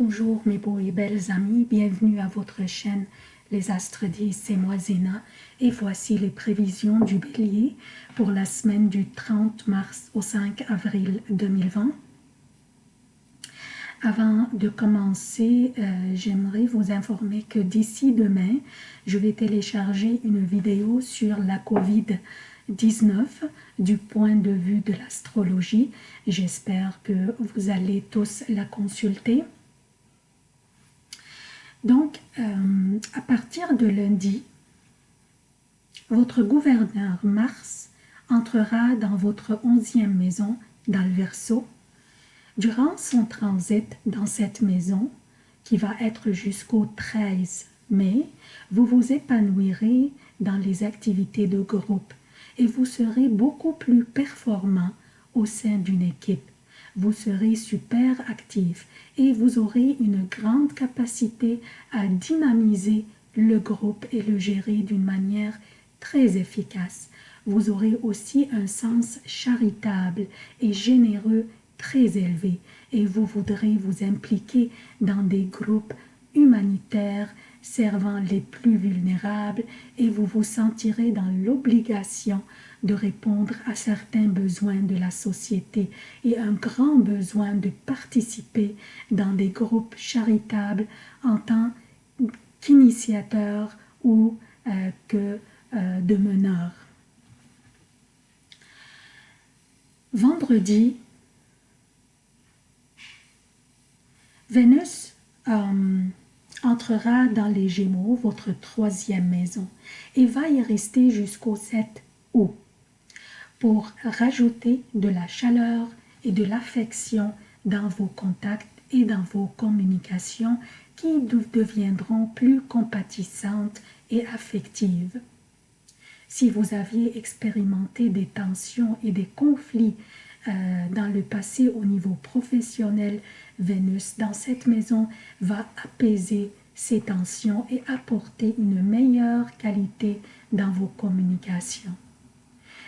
Bonjour mes beaux et belles amis, bienvenue à votre chaîne Les Astres 10, c'est moi Zéna et voici les prévisions du bélier pour la semaine du 30 mars au 5 avril 2020. Avant de commencer, euh, j'aimerais vous informer que d'ici demain, je vais télécharger une vidéo sur la COVID-19 du point de vue de l'astrologie. J'espère que vous allez tous la consulter. Donc, euh, à partir de lundi, votre gouverneur Mars entrera dans votre onzième maison, dans. Durant son transit dans cette maison, qui va être jusqu'au 13 mai, vous vous épanouirez dans les activités de groupe et vous serez beaucoup plus performant au sein d'une équipe vous serez super actif et vous aurez une grande capacité à dynamiser le groupe et le gérer d'une manière très efficace. Vous aurez aussi un sens charitable et généreux très élevé et vous voudrez vous impliquer dans des groupes humanitaires servant les plus vulnérables et vous vous sentirez dans l'obligation de répondre à certains besoins de la société et un grand besoin de participer dans des groupes charitables en tant qu'initiateur ou euh, que euh, de meneur. Vendredi, Vénus euh, entrera dans les Gémeaux, votre troisième maison, et va y rester jusqu'au 7 août pour rajouter de la chaleur et de l'affection dans vos contacts et dans vos communications qui deviendront plus compatissantes et affectives. Si vous aviez expérimenté des tensions et des conflits euh, dans le passé au niveau professionnel, Vénus dans cette maison va apaiser ces tensions et apporter une meilleure qualité dans vos communications.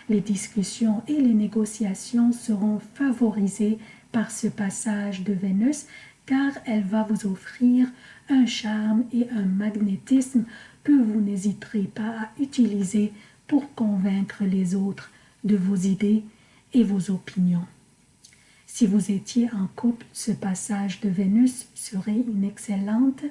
Les discussions et les négociations seront favorisées par ce passage de Vénus car elle va vous offrir un charme et un magnétisme que vous n'hésiterez pas à utiliser pour convaincre les autres de vos idées et vos opinions. Si vous étiez en couple, ce passage de Vénus serait une excellente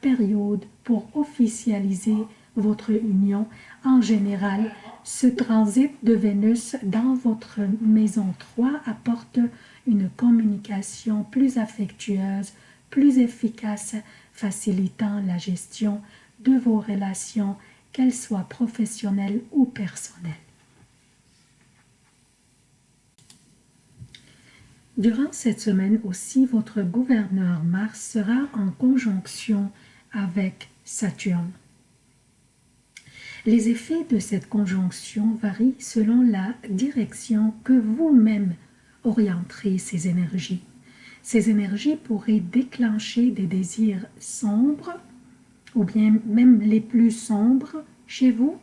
période pour officialiser votre union. En général, ce transit de Vénus dans votre maison 3 apporte une communication plus affectueuse, plus efficace, facilitant la gestion de vos relations, qu'elles soient professionnelles ou personnelles. Durant cette semaine aussi, votre gouverneur Mars sera en conjonction avec Saturne. Les effets de cette conjonction varient selon la direction que vous-même orienterez ces énergies. Ces énergies pourraient déclencher des désirs sombres, ou bien même les plus sombres chez vous,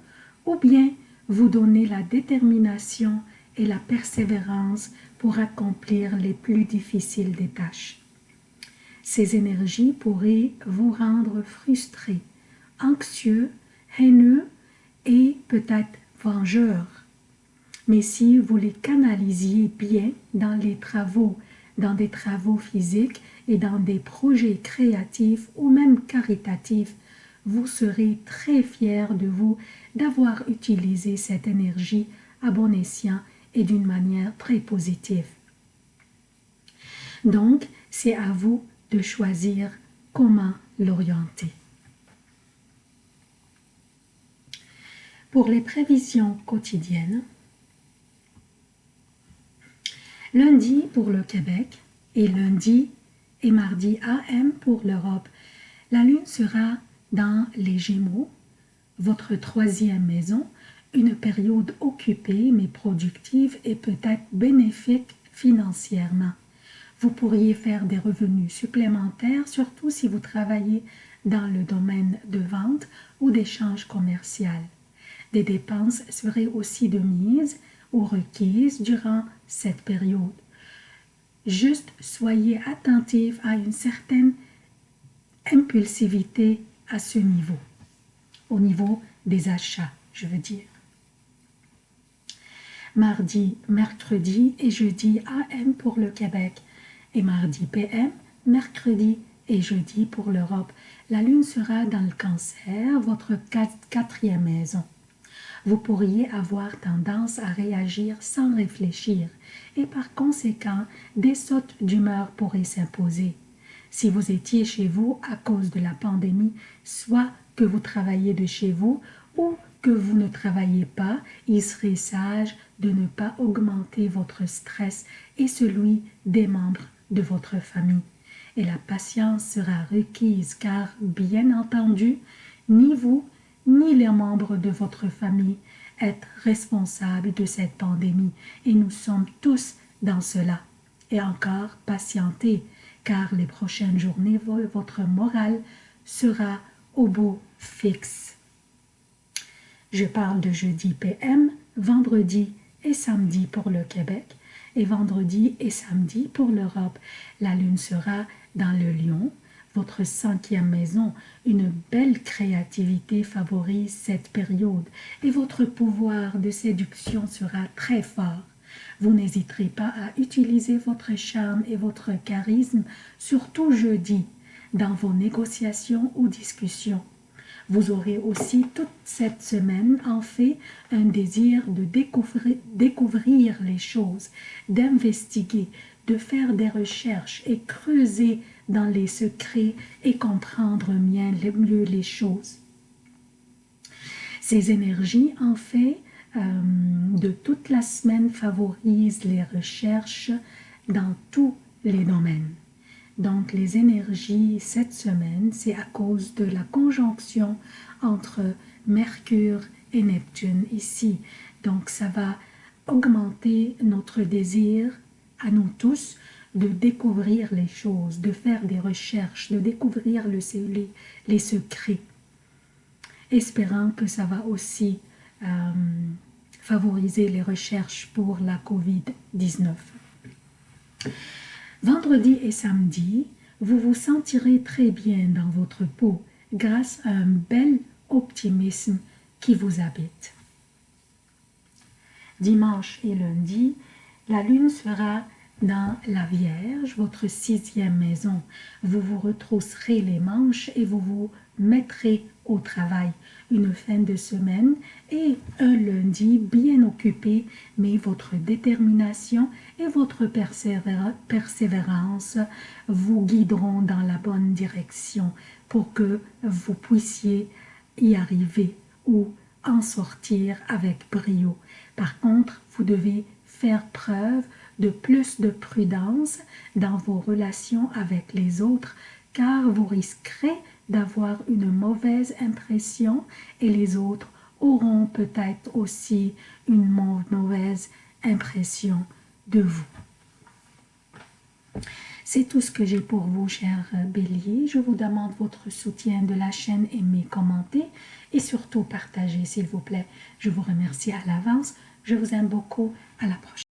ou bien vous donner la détermination et la persévérance pour accomplir les plus difficiles des tâches. Ces énergies pourraient vous rendre frustré, anxieux, haineux et peut-être vengeur. Mais si vous les canalisiez bien dans les travaux, dans des travaux physiques et dans des projets créatifs ou même caritatifs, vous serez très fier de vous d'avoir utilisé cette énergie à bon escient et d'une manière très positive. Donc, c'est à vous de choisir comment l'orienter. Pour les prévisions quotidiennes, lundi pour le Québec et lundi et mardi AM pour l'Europe, la Lune sera dans les Gémeaux, votre troisième maison, une période occupée mais productive et peut-être bénéfique financièrement. Vous pourriez faire des revenus supplémentaires, surtout si vous travaillez dans le domaine de vente ou d'échange commercial. Des dépenses seraient aussi de mise ou requises durant cette période. Juste soyez attentif à une certaine impulsivité à ce niveau, au niveau des achats, je veux dire. Mardi, mercredi et jeudi AM pour le Québec et mardi PM, mercredi et jeudi pour l'Europe. La lune sera dans le cancer, votre quatrième maison. Vous pourriez avoir tendance à réagir sans réfléchir et par conséquent, des sautes d'humeur pourraient s'imposer. Si vous étiez chez vous à cause de la pandémie, soit que vous travaillez de chez vous ou que vous ne travaillez pas, il serait sage de ne pas augmenter votre stress et celui des membres de votre famille. Et la patience sera requise car, bien entendu, ni vous ni les membres de votre famille êtes responsables de cette pandémie et nous sommes tous dans cela. Et encore, patientez, car les prochaines journées, votre morale sera au beau fixe. Je parle de jeudi PM, vendredi et samedi pour le Québec et vendredi et samedi pour l'Europe. La lune sera dans le lion, votre cinquième maison. Une belle créativité favorise cette période et votre pouvoir de séduction sera très fort. Vous n'hésiterez pas à utiliser votre charme et votre charisme, surtout jeudi, dans vos négociations ou discussions. Vous aurez aussi toute cette semaine en fait un désir de découvrir, les choses, d'investiguer, de faire des recherches et creuser dans les secrets et comprendre mieux les choses. Ces énergies, en fait, euh, de toute la semaine favorisent les recherches dans tous les domaines. Donc, les énergies cette semaine, c'est à cause de la conjonction entre Mercure et Neptune ici. Donc, ça va augmenter notre désir à nous tous de découvrir les choses, de faire des recherches, de découvrir le, les, les secrets, espérant que ça va aussi euh, favoriser les recherches pour la COVID-19. Vendredi et samedi, vous vous sentirez très bien dans votre peau grâce à un bel optimisme qui vous habite. Dimanche et lundi, la lune sera dans la Vierge, votre sixième maison. Vous vous retrousserez les manches et vous vous mettrez au travail. Une fin de semaine et un lundi bien occupé, mais votre détermination et votre persévérance vous guideront dans la bonne direction pour que vous puissiez y arriver ou en sortir avec brio. Par contre, vous devez faire preuve de plus de prudence dans vos relations avec les autres car vous risquerez d'avoir une mauvaise impression et les autres auront peut-être aussi une mauvaise impression de vous. C'est tout ce que j'ai pour vous, chers béliers. Je vous demande votre soutien de la chaîne, aimez, commentez et surtout partagez, s'il vous plaît. Je vous remercie à l'avance. Je vous aime beaucoup. À la prochaine.